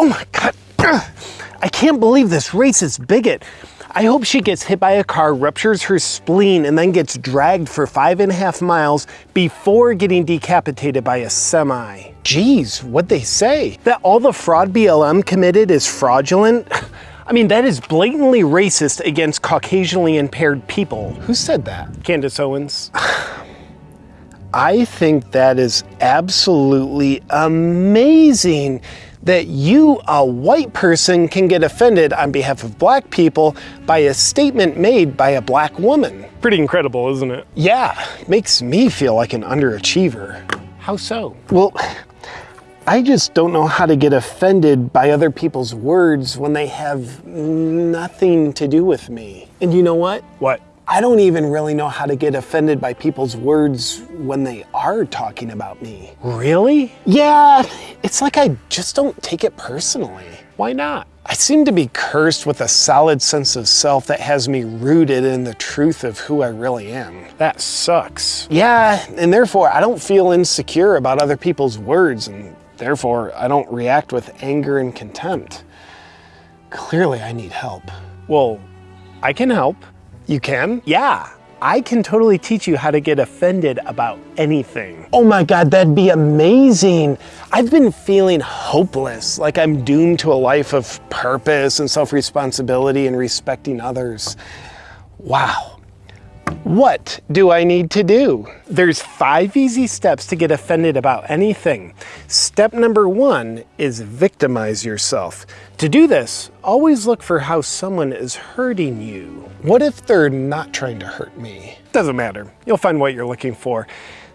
Oh my God. I can't believe this racist bigot. I hope she gets hit by a car, ruptures her spleen, and then gets dragged for five and a half miles before getting decapitated by a semi. Geez, what'd they say? That all the fraud BLM committed is fraudulent? I mean, that is blatantly racist against Caucasianly impaired people. Who said that? Candace Owens. I think that is absolutely amazing that you, a white person, can get offended on behalf of black people by a statement made by a black woman. Pretty incredible, isn't it? Yeah, makes me feel like an underachiever. How so? Well, I just don't know how to get offended by other people's words when they have nothing to do with me. And you know what? What? I don't even really know how to get offended by people's words when they are talking about me. Really? Yeah, it's like I just don't take it personally. Why not? I seem to be cursed with a solid sense of self that has me rooted in the truth of who I really am. That sucks. Yeah, and therefore I don't feel insecure about other people's words, and therefore I don't react with anger and contempt. Clearly I need help. Well, I can help. You can? Yeah. I can totally teach you how to get offended about anything. Oh my God, that'd be amazing. I've been feeling hopeless, like I'm doomed to a life of purpose and self-responsibility and respecting others. Wow. What do I need to do? There's five easy steps to get offended about anything. Step number one is victimize yourself. To do this, always look for how someone is hurting you. What if they're not trying to hurt me? Doesn't matter. You'll find what you're looking for.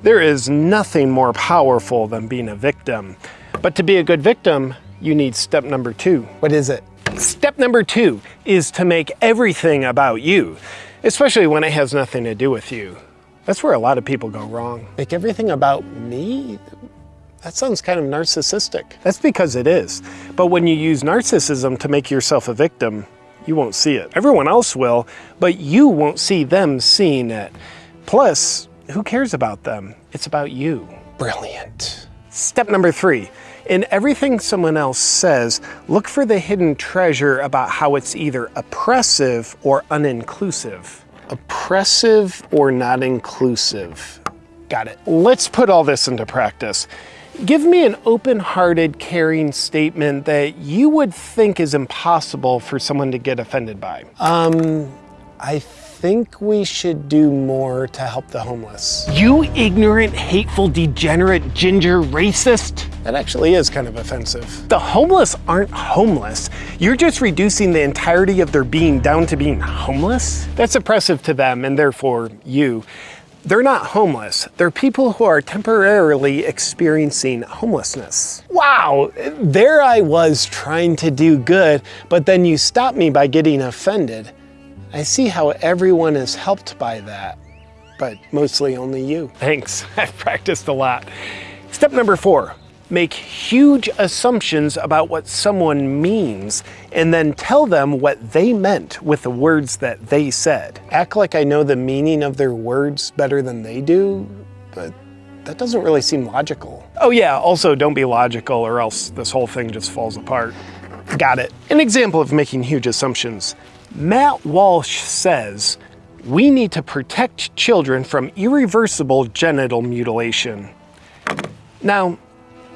There is nothing more powerful than being a victim. But to be a good victim, you need step number two. What is it? Step number two is to make everything about you especially when it has nothing to do with you. That's where a lot of people go wrong. Make everything about me? That sounds kind of narcissistic. That's because it is. But when you use narcissism to make yourself a victim, you won't see it. Everyone else will, but you won't see them seeing it. Plus, who cares about them? It's about you. Brilliant. Step number three, in everything someone else says, look for the hidden treasure about how it's either oppressive or uninclusive. Oppressive or not inclusive. Got it. Let's put all this into practice. Give me an open-hearted, caring statement that you would think is impossible for someone to get offended by. Um, I think we should do more to help the homeless. You ignorant, hateful, degenerate, ginger racist. That actually is kind of offensive. The homeless aren't homeless. You're just reducing the entirety of their being down to being homeless. That's oppressive to them and therefore you. They're not homeless. They're people who are temporarily experiencing homelessness. Wow, there I was trying to do good, but then you stopped me by getting offended. I see how everyone is helped by that, but mostly only you. Thanks, I've practiced a lot. Step number four, make huge assumptions about what someone means and then tell them what they meant with the words that they said. Act like I know the meaning of their words better than they do, but that doesn't really seem logical. Oh yeah, also don't be logical or else this whole thing just falls apart. Got it. An example of making huge assumptions. Matt Walsh says, we need to protect children from irreversible genital mutilation. Now,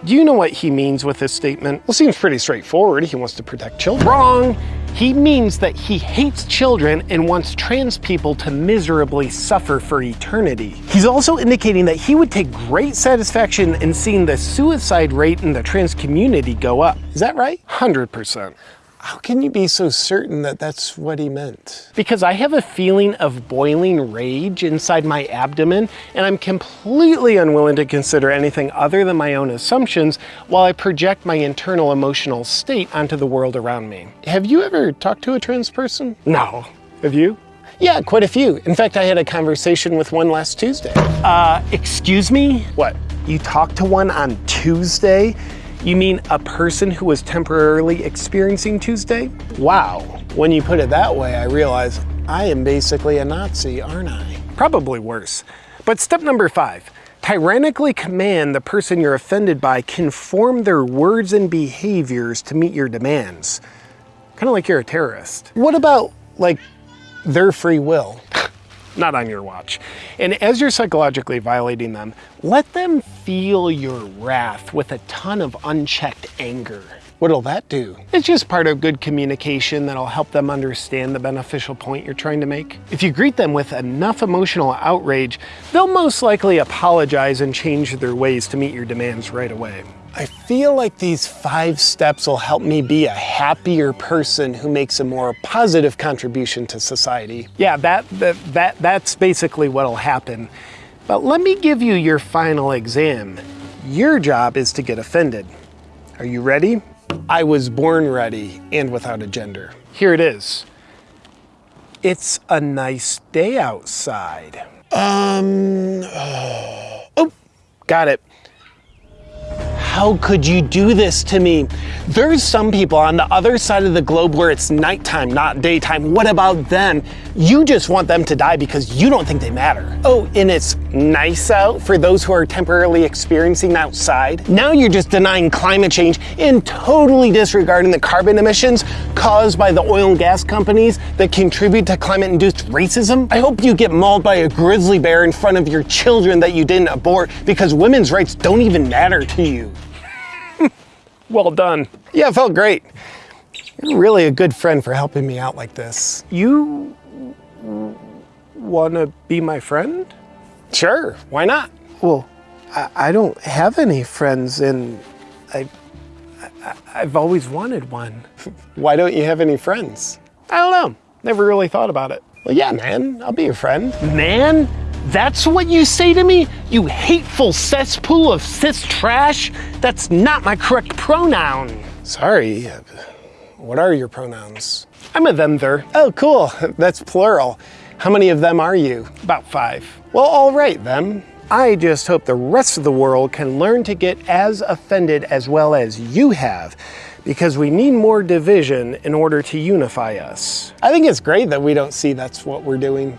do you know what he means with this statement? Well, seems pretty straightforward. He wants to protect children. Wrong! He means that he hates children and wants trans people to miserably suffer for eternity. He's also indicating that he would take great satisfaction in seeing the suicide rate in the trans community go up. Is that right? 100%. How can you be so certain that that's what he meant? Because I have a feeling of boiling rage inside my abdomen, and I'm completely unwilling to consider anything other than my own assumptions while I project my internal emotional state onto the world around me. Have you ever talked to a trans person? No. Have you? Yeah, quite a few. In fact, I had a conversation with one last Tuesday. Uh, excuse me? What? You talked to one on Tuesday? You mean a person who was temporarily experiencing Tuesday? Wow, when you put it that way, I realize I am basically a Nazi, aren't I? Probably worse. But step number five, Tyrannically command the person you're offended by conform their words and behaviors to meet your demands. Kind of like you're a terrorist. What about, like, their free will? Not on your watch. And as you're psychologically violating them, let them feel your wrath with a ton of unchecked anger. What'll that do? It's just part of good communication that'll help them understand the beneficial point you're trying to make. If you greet them with enough emotional outrage, they'll most likely apologize and change their ways to meet your demands right away. I feel like these five steps will help me be a happier person who makes a more positive contribution to society. Yeah, that, that, that that's basically what'll happen. But let me give you your final exam. Your job is to get offended. Are you ready? I was born ready and without a gender. Here it is. It's a nice day outside. Um, oh, got it. How could you do this to me? There's some people on the other side of the globe where it's nighttime, not daytime. What about them? You just want them to die because you don't think they matter. Oh, and it's nice out for those who are temporarily experiencing outside. Now you're just denying climate change and totally disregarding the carbon emissions caused by the oil and gas companies that contribute to climate-induced racism. I hope you get mauled by a grizzly bear in front of your children that you didn't abort because women's rights don't even matter to you. Well done. Yeah, it felt great. You're really a good friend for helping me out like this. You want to be my friend? Sure, why not? Well, I, I don't have any friends and I, I, I've always wanted one. why don't you have any friends? I don't know. Never really thought about it. Well, yeah, man, I'll be your friend. Man? That's what you say to me? You hateful cesspool of cis trash? That's not my correct pronoun. Sorry, what are your pronouns? I'm a them, there. Oh, cool, that's plural. How many of them are you? About five. Well, all right, them. I just hope the rest of the world can learn to get as offended as well as you have because we need more division in order to unify us. I think it's great that we don't see that's what we're doing.